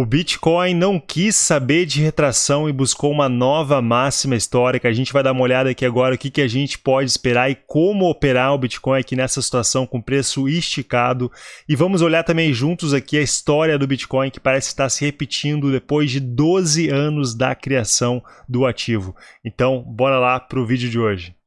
O Bitcoin não quis saber de retração e buscou uma nova máxima histórica. A gente vai dar uma olhada aqui agora o que, que a gente pode esperar e como operar o Bitcoin aqui nessa situação com preço esticado. E vamos olhar também juntos aqui a história do Bitcoin que parece estar se repetindo depois de 12 anos da criação do ativo. Então, bora lá para o vídeo de hoje.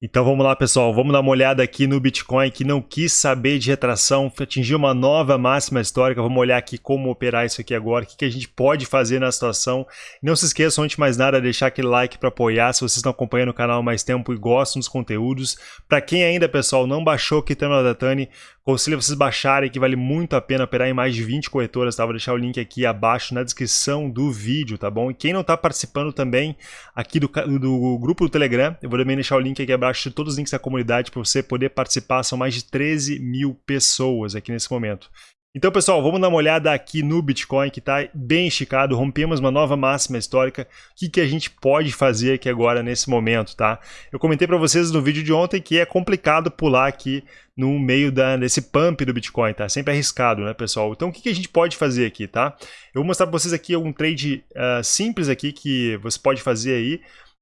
Então vamos lá, pessoal. Vamos dar uma olhada aqui no Bitcoin que não quis saber de retração, atingiu uma nova máxima histórica. Vamos olhar aqui como operar isso aqui agora, o que, a gente pode fazer na situação. Não se esqueçam, antes de mais nada, deixar aquele like para apoiar se vocês estão acompanhando o canal mais tempo e gostam dos conteúdos. Para quem ainda, pessoal, não baixou o Kitano Datani, Conselho vocês baixarem, que vale muito a pena operar em mais de 20 corretoras, tá? Vou deixar o link aqui abaixo na descrição do vídeo, tá bom? E quem não está participando também aqui do, do grupo do Telegram, eu vou também deixar o link aqui abaixo de todos os links da comunidade para você poder participar. São mais de 13 mil pessoas aqui nesse momento. Então, pessoal, vamos dar uma olhada aqui no Bitcoin, que está bem esticado, rompemos uma nova máxima histórica. O que, que a gente pode fazer aqui agora nesse momento, tá? Eu comentei para vocês no vídeo de ontem que é complicado pular aqui no meio da, desse pump do Bitcoin, tá? Sempre arriscado, né, pessoal? Então, o que, que a gente pode fazer aqui, tá? Eu vou mostrar para vocês aqui um trade uh, simples aqui que você pode fazer aí.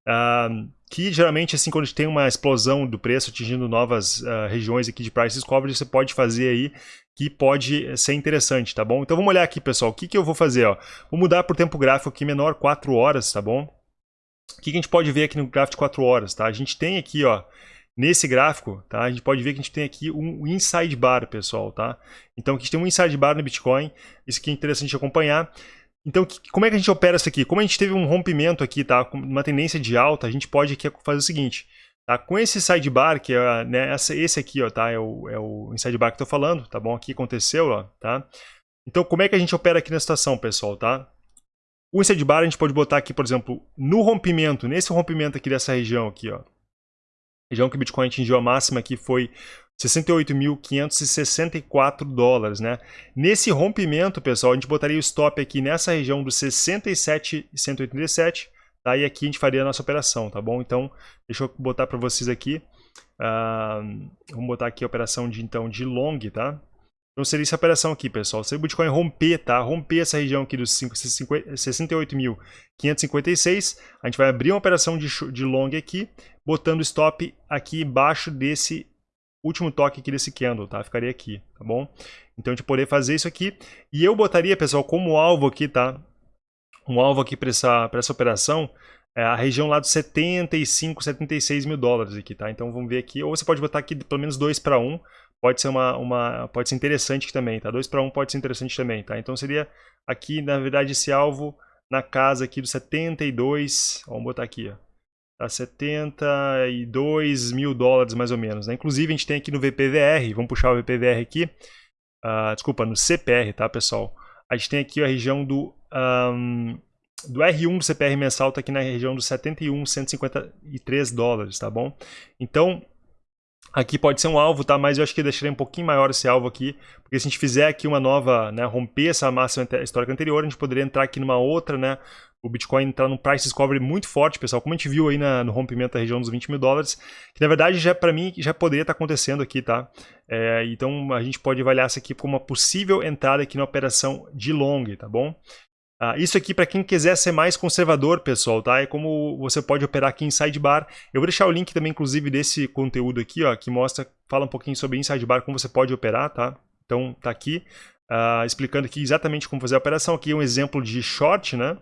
Uh, que geralmente, assim, quando a gente tem uma explosão do preço atingindo novas uh, regiões aqui de price discovery, você pode fazer aí que pode ser interessante, tá bom? Então vamos olhar aqui, pessoal, o que, que eu vou fazer, ó? Vou mudar por tempo gráfico aqui menor 4 horas, tá bom? O que, que a gente pode ver aqui no gráfico de 4 horas, tá? A gente tem aqui, ó, nesse gráfico, tá? A gente pode ver que a gente tem aqui um inside bar, pessoal, tá? Então aqui a gente tem um inside bar no Bitcoin, isso aqui é interessante acompanhar. Então, como é que a gente opera isso aqui? Como a gente teve um rompimento aqui, tá? Uma tendência de alta, a gente pode aqui fazer o seguinte. Tá? Com esse sidebar, que é né, esse aqui, ó, tá? É o, é o sidebar que eu tô falando, tá bom? Aqui aconteceu, ó, tá? Então, como é que a gente opera aqui na situação, pessoal, tá? O sidebar a gente pode botar aqui, por exemplo, no rompimento, nesse rompimento aqui dessa região aqui, ó. Região que o Bitcoin atingiu a máxima aqui foi 68.564 dólares, né? Nesse rompimento, pessoal, a gente botaria o stop aqui nessa região dos 67,187, tá? E aqui a gente faria a nossa operação, tá bom? Então, deixa eu botar para vocês aqui. Uh, vamos botar aqui a operação de, então, de long, tá? Então seria essa operação aqui, pessoal. Se o Bitcoin romper, tá? Romper essa região aqui dos 68.556, a gente vai abrir uma operação de, de long aqui, botando stop aqui embaixo desse último toque aqui desse candle, tá? Ficaria aqui, tá bom? Então a gente poderia fazer isso aqui. E eu botaria, pessoal, como alvo aqui, tá? Um alvo aqui para essa, essa operação é a região lá dos 75, 76 mil dólares aqui, tá? Então vamos ver aqui. Ou você pode botar aqui pelo menos 2 para 1. Pode ser uma, uma pode ser interessante também, tá? 2 para 1 pode ser interessante também, tá? Então seria aqui, na verdade, esse alvo na casa aqui dos 72. Vamos botar aqui, ó a 72 mil dólares mais ou menos. Né? Inclusive a gente tem aqui no VPVR, vamos puxar o VPVR aqui, uh, desculpa, no CPR, tá pessoal? A gente tem aqui a região do, um, do R1 do CPR mensal, está aqui na região dos 71, 153 dólares, tá bom? Então, Aqui pode ser um alvo, tá? Mas eu acho que deixaria um pouquinho maior esse alvo aqui, porque se a gente fizer aqui uma nova, né, romper essa máxima histórica anterior, a gente poderia entrar aqui numa outra, né, o Bitcoin entrar num price discovery muito forte, pessoal, como a gente viu aí na, no rompimento da região dos 20 mil dólares, que na verdade já para mim já poderia estar tá acontecendo aqui, tá? É, então a gente pode avaliar isso aqui como uma possível entrada aqui na operação de long, tá bom? Ah, isso aqui para quem quiser ser mais conservador, pessoal, tá? É como você pode operar aqui em sidebar. Eu vou deixar o link também, inclusive, desse conteúdo aqui, ó, que mostra, fala um pouquinho sobre sidebar, como você pode operar, tá? Então, tá aqui, uh, explicando aqui exatamente como fazer a operação. Aqui é um exemplo de short, né?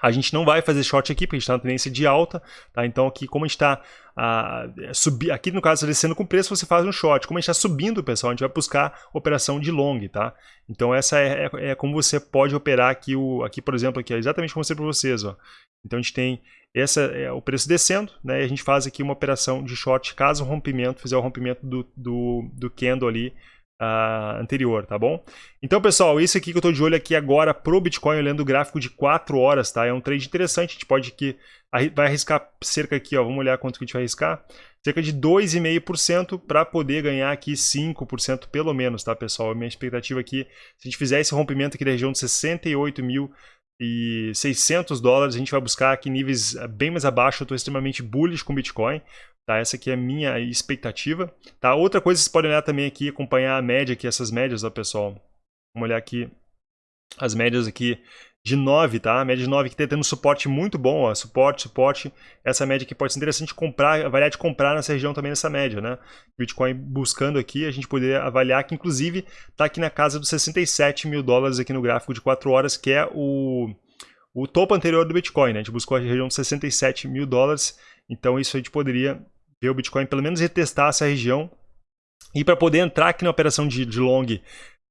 A gente não vai fazer short aqui, porque a gente está na tendência de alta, tá? Então aqui, como a gente está uh, subir, aqui no caso descendo com preço, você faz um short. Como a gente está subindo, pessoal, a gente vai buscar operação de long, tá? Então essa é, é, é como você pode operar aqui, o, aqui por exemplo, aqui, exatamente como eu mostrei para vocês, ó. Então a gente tem essa, é, o preço descendo, né? E a gente faz aqui uma operação de short, caso o rompimento, fizer o rompimento do, do, do candle ali, uh, anterior, tá bom? Então, pessoal, isso aqui que eu estou de olho aqui agora pro Bitcoin, olhando o gráfico de 4 horas, tá? É um trade interessante, a gente pode aqui, vai arriscar cerca aqui, ó, vamos olhar quanto que a gente vai arriscar, cerca de 2,5% para poder ganhar aqui 5% pelo menos, tá, pessoal? A minha expectativa aqui, se a gente fizer esse rompimento aqui da região de 68 mil e 600 dólares, a gente vai buscar aqui níveis bem mais abaixo, eu estou extremamente bullish com Bitcoin, Tá? Essa aqui é a minha expectativa. Tá? Outra coisa que vocês podem olhar também aqui, acompanhar a média aqui, essas médias, ó, pessoal. Vamos olhar aqui as médias aqui de 9, tá? A média de 9 que está tendo suporte muito bom, ó, suporte, suporte. Essa média aqui pode ser interessante comprar, avaliar de comprar nessa região também nessa média, né? Bitcoin buscando aqui, a gente poderia avaliar que inclusive está aqui na casa dos 67 mil dólares aqui no gráfico de 4 horas, que é o, o topo anterior do Bitcoin, né? A gente buscou a região de 67 mil dólares, então isso a gente poderia ver o Bitcoin pelo menos retestar essa região e para poder entrar aqui na operação de, de long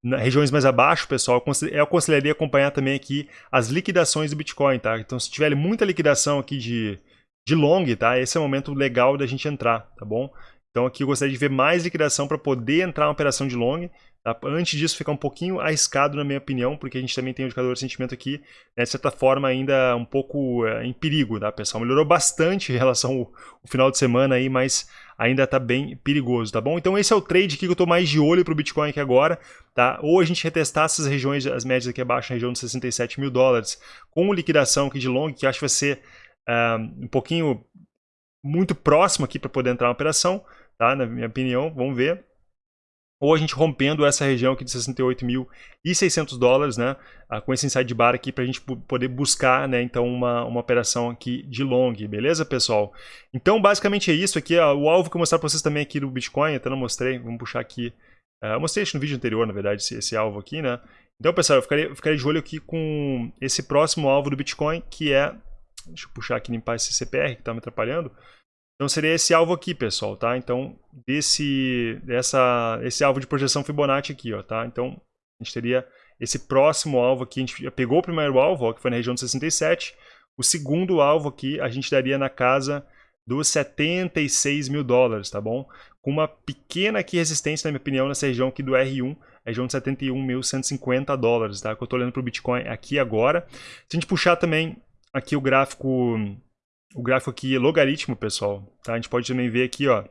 na regiões mais abaixo, pessoal, eu aconselharia acompanhar também aqui as liquidações do Bitcoin, tá? Então, se tiver muita liquidação aqui de, de long, tá? Esse é o momento legal da gente entrar, tá bom? Então, aqui eu gostaria de ver mais liquidação para poder entrar na operação de long. Tá? Antes disso, fica um pouquinho arriscado, na minha opinião, porque a gente também tem um indicador de sentimento aqui, né, de certa forma, ainda um pouco é, em perigo, tá, pessoal? Melhorou bastante em relação ao, ao final de semana aí, mas ainda está bem perigoso, tá bom? Então esse é o trade que eu estou mais de olho para o Bitcoin aqui agora, tá? Ou a gente retestar essas regiões, as médias aqui abaixo, na região de 67 mil dólares, com liquidação aqui de long, que acho que vai ser uh, um pouquinho muito próximo aqui para poder entrar na operação, tá? Na minha opinião, vamos ver. Ou a gente rompendo essa região aqui de 68.600 dólares, né, ah, com esse inside bar aqui para a gente poder buscar, né, então uma, uma operação aqui de long, beleza, pessoal? Então, basicamente é isso aqui, ó, o alvo que eu vou mostrar para vocês também aqui do Bitcoin, até não mostrei, vamos puxar aqui, uh, eu mostrei isso no vídeo anterior, na verdade, esse, esse alvo aqui, né, então, pessoal, eu ficaria, ficaria de olho aqui com esse próximo alvo do Bitcoin, que é, deixa eu puxar aqui, limpar esse CPR que está me atrapalhando, então seria esse alvo aqui, pessoal, tá? Então, desse, dessa, esse alvo de projeção Fibonacci aqui, ó, tá? Então, a gente teria esse próximo alvo aqui, a gente pegou o primeiro alvo, ó, que foi na região de 67, o segundo alvo aqui a gente daria na casa dos 76 mil dólares, tá bom? Com uma pequena aqui resistência, na minha opinião, nessa região aqui do R1, região de 71.150 dólares, tá? Que eu tô olhando para o Bitcoin aqui agora. Se a gente puxar também aqui o gráfico o gráfico aqui é logaritmo, pessoal. Tá? A gente pode também ver aqui, ó.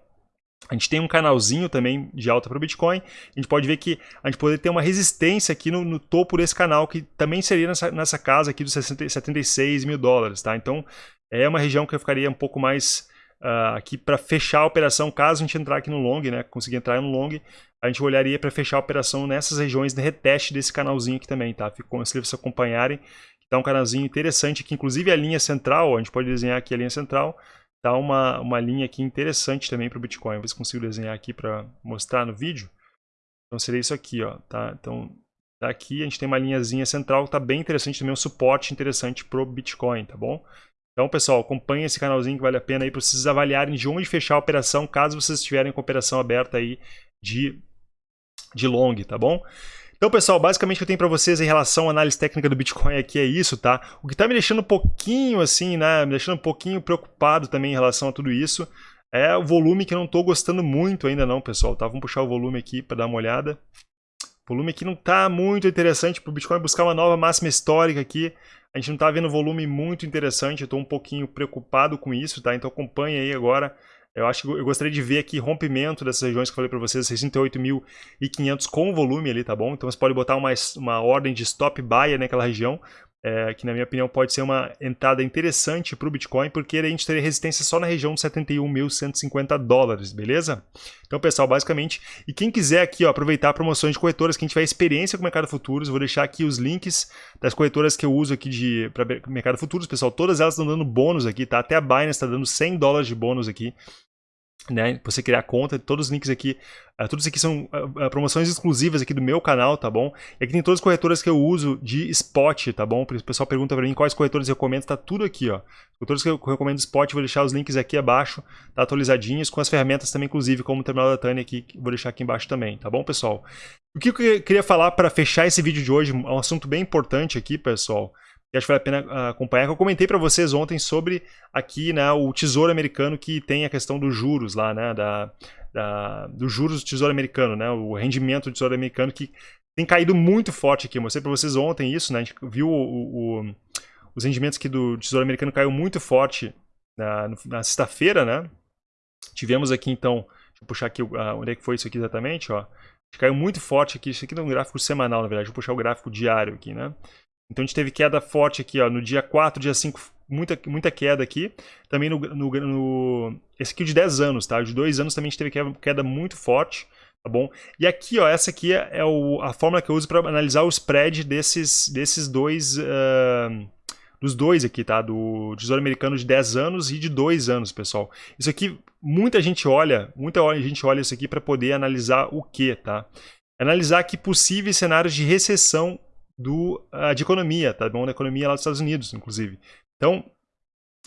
A gente tem um canalzinho também de alta para o Bitcoin. A gente pode ver que a gente pode ter uma resistência aqui no, no topo desse canal, que também seria nessa, nessa casa aqui dos 60, 76 mil dólares. Tá? Então, é uma região que eu ficaria um pouco mais uh, aqui para fechar a operação, caso a gente entrar aqui no long, né? conseguir entrar no long, a gente olharia para fechar a operação nessas regiões de reteste desse canalzinho aqui também. Tá? Fico, se vocês acompanharem, Tá um canalzinho interessante aqui, inclusive a linha central, a gente pode desenhar aqui a linha central, tá uma, uma linha aqui interessante também para o Bitcoin. Vou se consigo desenhar aqui para mostrar no vídeo. Então seria isso aqui, ó, tá? Então, tá aqui a gente tem uma linhazinha central, tá bem interessante também, um suporte interessante para o Bitcoin, tá bom? Então, pessoal, acompanhe esse canalzinho que vale a pena aí para vocês avaliarem de onde fechar a operação, caso vocês estiverem com a operação aberta aí de, de long, tá bom? Então, pessoal, basicamente o que eu tenho para vocês em relação à análise técnica do Bitcoin aqui é isso, tá? O que está me deixando um pouquinho assim, né, me deixando um pouquinho preocupado também em relação a tudo isso, é o volume que eu não estou gostando muito ainda não, pessoal, tá? Vamos puxar o volume aqui para dar uma olhada. O volume aqui não está muito interessante para o Bitcoin buscar uma nova máxima histórica aqui. A gente não está vendo volume muito interessante, eu estou um pouquinho preocupado com isso, tá? Então acompanhe aí agora eu acho que eu gostaria de ver aqui rompimento dessas regiões que eu falei para vocês, 68.500 com volume ali, tá bom? Então você pode botar uma, uma ordem de stop buy naquela região, é, que na minha opinião pode ser uma entrada interessante para o Bitcoin, porque a gente teria resistência só na região de 71.150 dólares, beleza? Então, pessoal, basicamente, e quem quiser aqui ó, aproveitar promoções de corretoras, quem tiver experiência com o mercado futuros, vou deixar aqui os links das corretoras que eu uso aqui para mercado futuros, pessoal, todas elas estão dando bônus aqui, tá? Até a Binance está dando 100 dólares de bônus aqui né? Você criar conta, todos os links aqui, uh, todos aqui são uh, promoções exclusivas aqui do meu canal, tá bom? E aqui tem todas as corretoras que eu uso de spot, tá bom? O pessoal pergunta para mim quais corretoras eu recomendo, tá tudo aqui, ó. Corretoras que eu recomendo spot, vou deixar os links aqui abaixo, tá atualizadinhos, com as ferramentas também, inclusive, como o terminal da Tânia aqui, vou deixar aqui embaixo também, tá bom, pessoal? O que eu queria falar para fechar esse vídeo de hoje, um assunto bem importante aqui, pessoal, que acho que vale a pena ah, acompanhar. Eu comentei para vocês ontem sobre aqui né, o Tesouro Americano que tem a questão dos juros lá, né, da, da, dos juros do Tesouro Americano, né, o rendimento do Tesouro Americano que tem caído muito forte aqui. Eu mostrei para vocês ontem isso, né, a gente viu o, o, os rendimentos aqui do Tesouro Americano caiu muito forte na, na sexta-feira, né? Tivemos aqui então, deixa eu puxar aqui uh, onde é que foi isso aqui exatamente, ó. Caiu muito forte aqui, isso aqui é um gráfico semanal, na verdade. Vou puxar o gráfico diário aqui, né? Então a gente teve queda forte aqui, ó, no dia 4, dia 5 muita, muita queda aqui. Também no, no, no, Esse aqui é de 10 anos, tá? De 2 anos também a gente teve queda, queda muito forte, tá bom? E aqui, ó, essa aqui é, é o, a fórmula que eu uso para analisar o spread desses, desses dois... Uh, dos dois aqui, tá? Do Tesouro Americano de 10 anos e de 2 anos, pessoal. Isso aqui, muita gente olha, muita gente olha isso aqui para poder analisar o que, tá? Analisar aqui possíveis cenários de recessão do, uh, de economia, tá bom? Da economia lá dos Estados Unidos, inclusive. Então,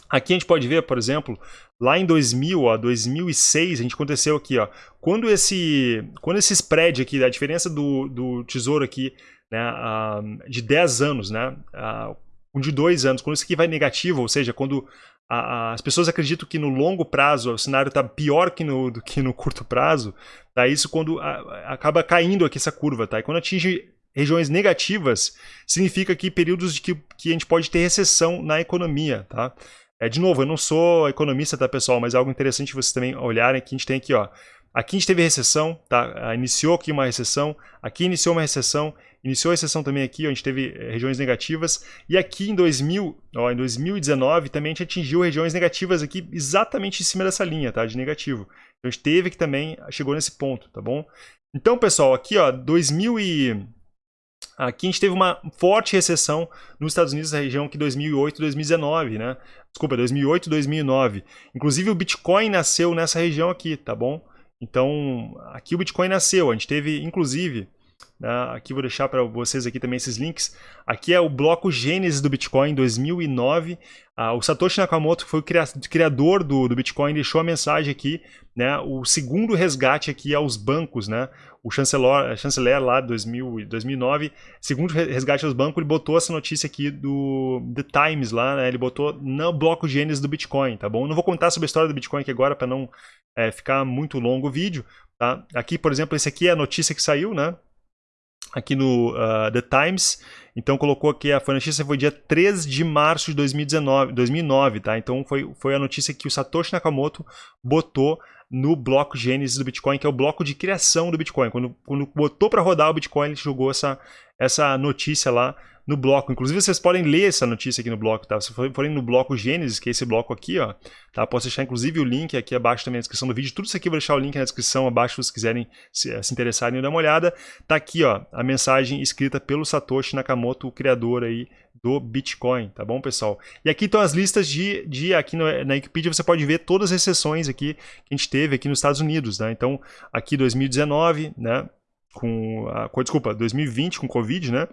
aqui a gente pode ver, por exemplo, lá em 2000, ó, 2006, a gente aconteceu aqui, ó, quando esse, quando esse spread aqui, a diferença do, do tesouro aqui, né, uh, de 10 anos, né, uh, um de 2 anos, quando isso aqui vai negativo, ou seja, quando as pessoas acreditam que no longo prazo o cenário está pior que no, do que no curto prazo, tá? isso quando acaba caindo aqui essa curva, tá? E quando atinge regiões negativas, significa que períodos de que, que a gente pode ter recessão na economia, tá? É, de novo, eu não sou economista, tá, pessoal? Mas é algo interessante vocês também olharem que a gente tem aqui, ó. Aqui a gente teve recessão, tá? Ah, iniciou aqui uma recessão, aqui iniciou uma recessão, iniciou a recessão também aqui, ó, a gente teve eh, regiões negativas, e aqui em 2000, ó, em 2019 também a gente atingiu regiões negativas aqui exatamente em cima dessa linha, tá? De negativo. Então a gente teve que também, chegou nesse ponto, tá bom? Então, pessoal, aqui, ó, 2000 e... Aqui a gente teve uma forte recessão nos Estados Unidos, na região que 2008 2019, né? Desculpa, 2008 2009. Inclusive o Bitcoin nasceu nessa região aqui, tá bom? Então, aqui o Bitcoin nasceu. A gente teve, inclusive, aqui vou deixar para vocês aqui também esses links. Aqui é o bloco Gênesis do Bitcoin 2009. Ah, o Satoshi Nakamoto foi o criador do, do Bitcoin, deixou a mensagem aqui, né? O segundo resgate aqui aos bancos, né? O chanceler, chanceler lá de 2009, segundo resgate aos bancos, ele botou essa notícia aqui do The Times lá, né? Ele botou no bloco Gênesis do Bitcoin, tá bom? não vou contar sobre a história do Bitcoin aqui agora para não é, ficar muito longo o vídeo, tá? Aqui, por exemplo, esse aqui é a notícia que saiu, né? Aqui no uh, The Times. Então colocou aqui, a, notícia foi dia 3 de março de 2019, 2009, tá? Então foi, foi a notícia que o Satoshi Nakamoto botou no bloco Gênesis do Bitcoin, que é o bloco de criação do Bitcoin. Quando, quando botou para rodar o Bitcoin, ele jogou essa, essa notícia lá no bloco. Inclusive, vocês podem ler essa notícia aqui no bloco, tá? Se forem no bloco Gênesis, que é esse bloco aqui, ó, tá? Posso deixar, inclusive, o link aqui abaixo também na descrição do vídeo. Tudo isso aqui eu vou deixar o link na descrição abaixo, se vocês quiserem se, eh, se interessarem e dar uma olhada. Tá aqui, ó, a mensagem escrita pelo Satoshi Nakamoto, o criador aí do Bitcoin, tá bom, pessoal? E aqui estão as listas de, de aqui no, na Wikipedia você pode ver todas as sessões aqui que a gente teve aqui nos Estados Unidos, né? Então, aqui 2019, né? Com, a, com desculpa, 2020 com Covid, né?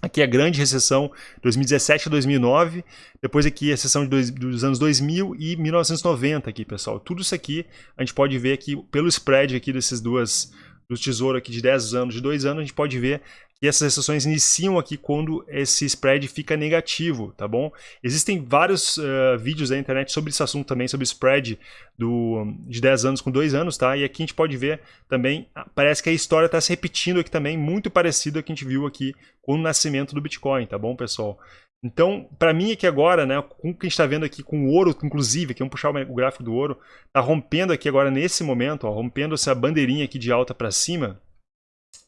Aqui é a grande recessão 2017 a 2009, depois aqui a recessão de dois, dos anos 2000 e 1990 aqui, pessoal. Tudo isso aqui a gente pode ver aqui pelo spread aqui desses duas dos tesouros aqui de 10 anos, de 2 anos, a gente pode ver e essas recessões iniciam aqui quando esse spread fica negativo, tá bom? Existem vários uh, vídeos na internet sobre esse assunto também, sobre spread do, de 10 anos com 2 anos, tá? E aqui a gente pode ver também, ah, parece que a história está se repetindo aqui também, muito parecido ao que a gente viu aqui com o nascimento do Bitcoin, tá bom, pessoal? Então, para mim aqui agora, né, com o que a gente está vendo aqui com o ouro, inclusive, aqui vamos puxar o gráfico do ouro, está rompendo aqui agora nesse momento, ó, rompendo essa bandeirinha aqui de alta para cima,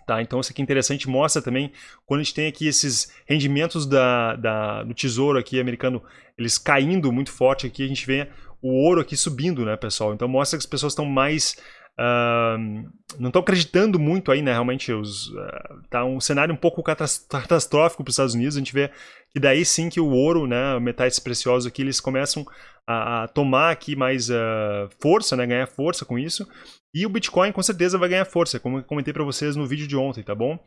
Tá? Então isso aqui é interessante, mostra também quando a gente tem aqui esses rendimentos da, da, do tesouro aqui americano, eles caindo muito forte aqui, a gente vê o ouro aqui subindo, né, pessoal? Então mostra que as pessoas estão mais... Uh, não estão acreditando muito aí, né, realmente, os, uh, tá um cenário um pouco catastrófico para os Estados Unidos, a gente vê que daí sim que o ouro, né, metais preciosos aqui, eles começam a, a tomar aqui mais uh, força, né, ganhar força com isso, e o Bitcoin com certeza vai ganhar força, como eu comentei para vocês no vídeo de ontem, tá bom?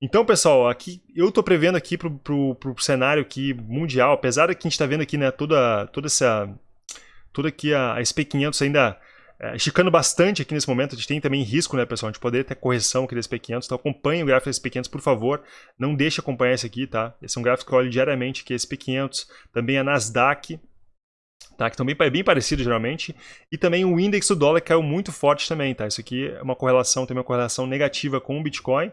Então, pessoal, aqui eu tô prevendo aqui pro, pro, pro cenário aqui mundial, apesar de que a gente tá vendo aqui, né, toda, toda essa... Toda aqui a, a SP500 ainda é, esticando bastante aqui nesse momento, a gente tem também risco, né, pessoal? Gente poderia ter correção aqui desse P500, então acompanhe o gráfico desse P500, por favor. Não deixe acompanhar esse aqui, tá? Esse é um gráfico que eu olho diariamente, que é esse P500. Também a Nasdaq, tá? que também é bem parecido geralmente, e também o índice do dólar caiu muito forte também, tá? Isso aqui é uma correlação, tem uma correlação negativa com o Bitcoin,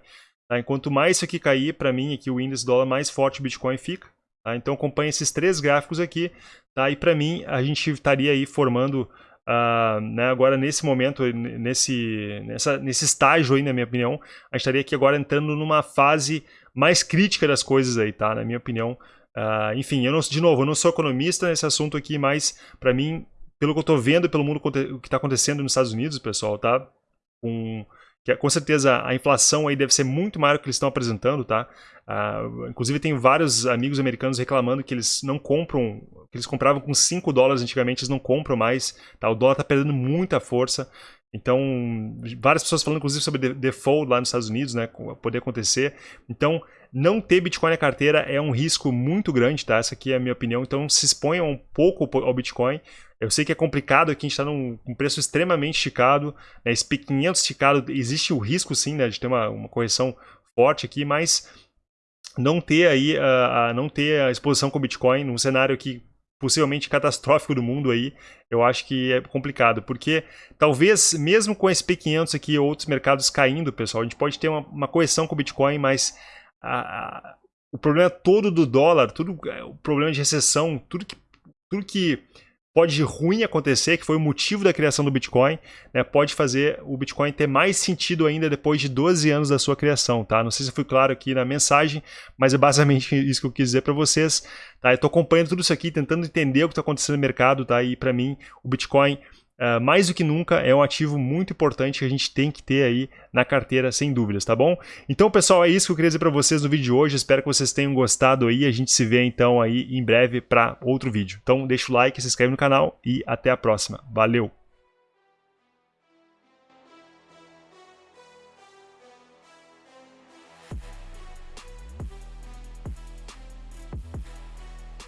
tá? Enquanto mais isso aqui cair, para mim, aqui o índice do dólar mais forte o Bitcoin fica, tá? Então acompanhe esses três gráficos aqui, tá? E para mim, a gente estaria aí formando Uh, né, agora nesse momento, nesse, nessa, nesse estágio aí, na minha opinião, a gente estaria aqui agora entrando numa fase mais crítica das coisas aí, tá? Na minha opinião, Uh, enfim, eu não, de novo, eu não sou economista nesse assunto aqui, mas para mim, pelo que eu estou vendo, pelo mundo o que está acontecendo nos Estados Unidos, pessoal, tá? Com, que, com certeza a inflação aí deve ser muito maior que eles estão apresentando, tá? Uh, inclusive tem vários amigos americanos reclamando que eles não compram, que eles compravam com 5 dólares antigamente, eles não compram mais, tá? O dólar está perdendo muita força. Então, várias pessoas falando inclusive sobre default lá nos Estados Unidos, né, poder acontecer. Então, não ter Bitcoin na carteira é um risco muito grande, tá? Essa aqui é a minha opinião. Então, se exponham um pouco ao Bitcoin. Eu sei que é complicado aqui, a gente está num um preço extremamente esticado. Né? Esse P500 esticado, existe o risco sim, né, de ter uma, uma correção forte aqui, mas não ter aí a, a, não ter a exposição com o Bitcoin num cenário que possivelmente catastrófico do mundo aí, eu acho que é complicado, porque talvez mesmo com esse P500 aqui outros mercados caindo, pessoal, a gente pode ter uma, uma correção com o Bitcoin, mas a, o problema todo do dólar, tudo, é, o problema de recessão, tudo que, tudo que pode de ruim acontecer, que foi o motivo da criação do Bitcoin, né, pode fazer o Bitcoin ter mais sentido ainda depois de 12 anos da sua criação, tá? Não sei se foi claro aqui na mensagem, mas é basicamente isso que eu quis dizer para vocês, tá? Eu estou acompanhando tudo isso aqui, tentando entender o que está acontecendo no mercado, tá? E para mim, o Bitcoin Uh, mais do que nunca é um ativo muito importante que a gente tem que ter aí na carteira, sem dúvidas, tá bom? Então, pessoal, é isso que eu queria dizer para vocês no vídeo de hoje. Espero que vocês tenham gostado aí. A gente se vê então aí em breve para outro vídeo. Então, deixa o like, se inscreve no canal e até a próxima. Valeu!